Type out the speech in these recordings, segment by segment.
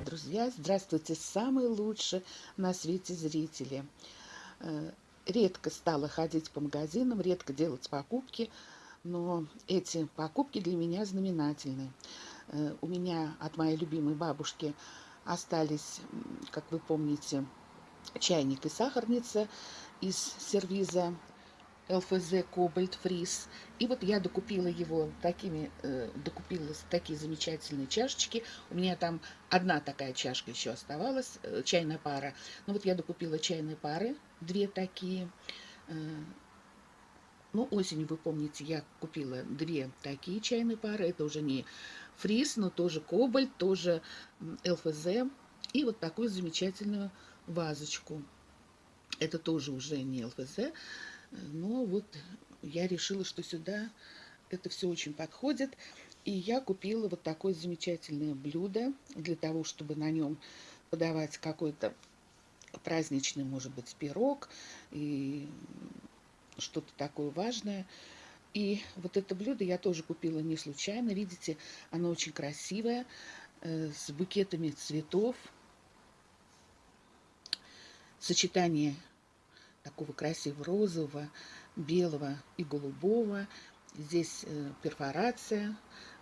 дорогие друзья! Здравствуйте, самые лучшие на свете зрители! Э, редко стала ходить по магазинам, редко делать покупки, но эти покупки для меня знаменательны. Э, у меня от моей любимой бабушки остались, как вы помните, чайник и сахарница из сервиза ЛФЗ Кобальт Фриз. И вот я докупила его такими, э, докупила такие замечательные чашечки. У меня там одна такая чашка еще оставалась, э, чайная пара. Ну вот я докупила чайные пары, две такие. Э, ну, осенью, вы помните, я купила две такие чайные пары. Это уже не фриз, но тоже кобальт, тоже ЛФЗ. И вот такую замечательную вазочку. Это тоже уже не ЛФЗ, но вот я решила, что сюда это все очень подходит. И я купила вот такое замечательное блюдо для того, чтобы на нем подавать какой-то праздничный, может быть, пирог и что-то такое важное. И вот это блюдо я тоже купила не случайно. Видите, оно очень красивое, э, с букетами цветов. Сочетание такого красивого розового, белого и голубого. Здесь э, перфорация,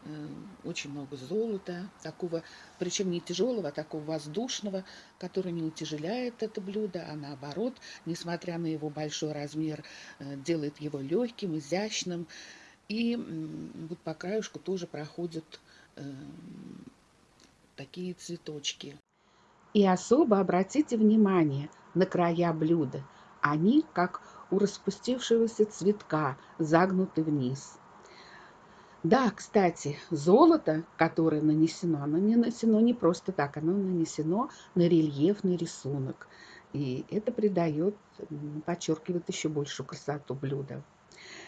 э, очень много золота, такого, причем не тяжелого, а такого воздушного, который не утяжеляет это блюдо, а наоборот, несмотря на его большой размер, э, делает его легким, изящным. И вот по краешку тоже проходят такие цветочки. И особо обратите внимание на края блюда – они, как у распустившегося цветка, загнуты вниз. Да, кстати, золото, которое нанесено, оно не нанесено не просто так, оно нанесено на рельефный рисунок. И это придает, подчеркивает еще большую красоту блюда.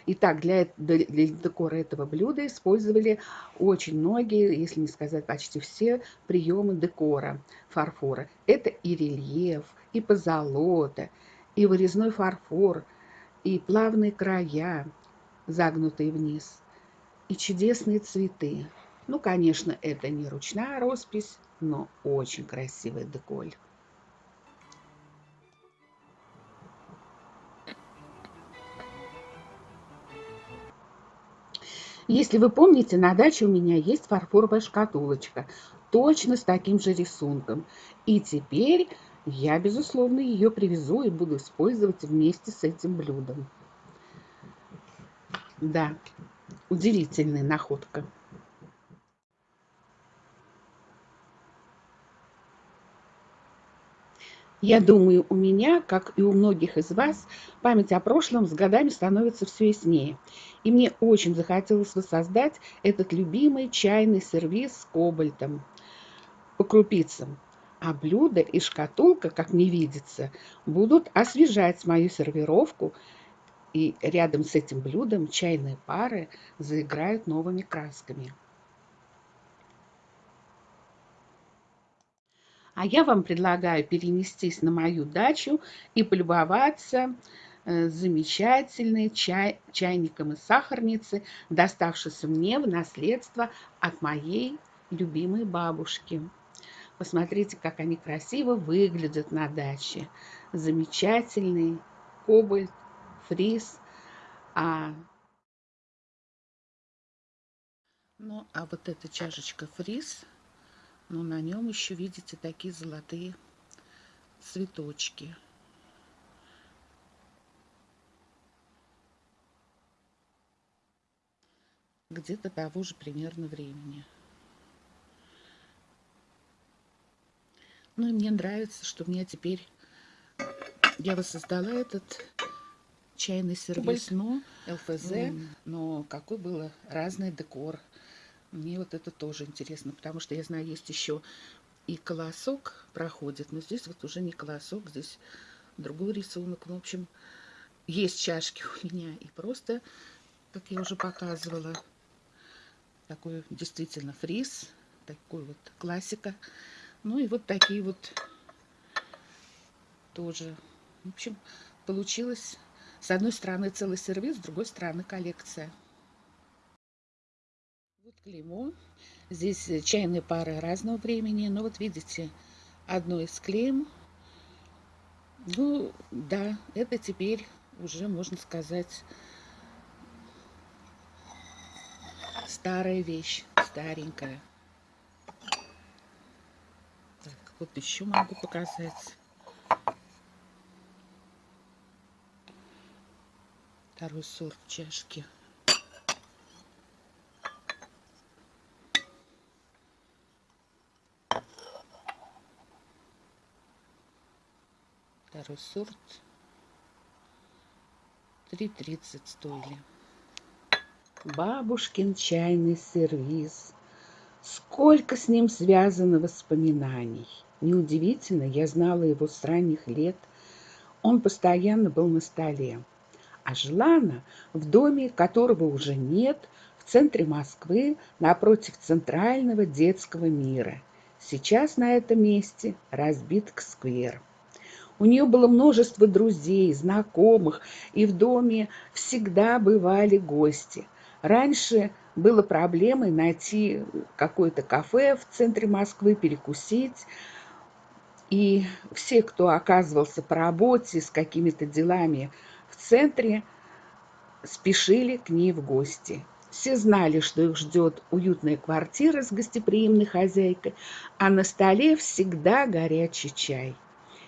Итак, для, для декора этого блюда использовали очень многие, если не сказать почти все, приемы декора фарфора. Это и рельеф, и позолота, и вырезной фарфор, и плавные края, загнутые вниз, и чудесные цветы. Ну, конечно, это не ручная роспись, но очень красивый деколь. Если вы помните, на даче у меня есть фарфоровая шкатулочка, точно с таким же рисунком. И теперь я, безусловно, ее привезу и буду использовать вместе с этим блюдом. Да, удивительная находка. Я думаю, у меня, как и у многих из вас, память о прошлом с годами становится все яснее. И мне очень захотелось воссоздать этот любимый чайный сервиз с кобальтом по крупицам а блюдо и шкатулка, как мне видится, будут освежать мою сервировку, и рядом с этим блюдом чайные пары заиграют новыми красками. А я вам предлагаю перенестись на мою дачу и полюбоваться э, замечательной чай, чайником из сахарницы, доставшейся мне в наследство от моей любимой бабушки. Посмотрите, как они красиво выглядят на даче. Замечательный кобальт, фриз. А... Ну, а вот эта чашечка фриз, ну, на нем еще, видите, такие золотые цветочки. Где-то того же примерно времени. Ну и мне нравится, что у меня теперь... Я воссоздала этот чайный сервис, но ЛФЗ, mm. но какой был разный декор. Мне вот это тоже интересно, потому что я знаю, есть еще и колосок проходит, но здесь вот уже не колосок, здесь другой рисунок. Ну, в общем, есть чашки у меня и просто, как я уже показывала, такой действительно фриз, такой вот классика. Ну и вот такие вот тоже. В общем, получилось с одной стороны целый сервис, с другой стороны коллекция. Вот клеймо. Здесь чайные пары разного времени. Но вот видите, одно из клейм. Ну, да, это теперь уже, можно сказать, старая вещь, старенькая. Так, вот еще могу показать. Второй сорт чашки. Второй сорт. 3,30 стоили. Бабушкин чайный сервиз. Сколько с ним связано воспоминаний. Неудивительно, я знала его с ранних лет. Он постоянно был на столе. А жила она в доме, которого уже нет, в центре Москвы, напротив центрального детского мира. Сейчас на этом месте разбит сквер. У нее было множество друзей, знакомых, и в доме всегда бывали гости. Раньше было проблемой найти какое-то кафе в центре Москвы, перекусить. И все, кто оказывался по работе с какими-то делами в центре, спешили к ней в гости. Все знали, что их ждет уютная квартира с гостеприимной хозяйкой, а на столе всегда горячий чай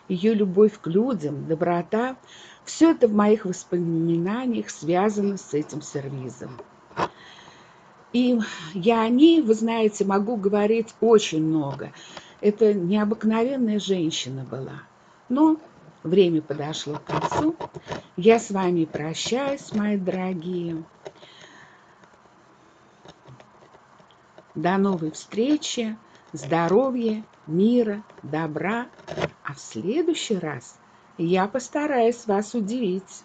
ее любовь к людям, доброта – все это в моих воспоминаниях связано с этим сервизом. И я о ней, вы знаете, могу говорить очень много. Это необыкновенная женщина была. Но время подошло к концу. Я с вами прощаюсь, мои дорогие. До новой встречи здоровья, мира, добра. А в следующий раз я постараюсь вас удивить.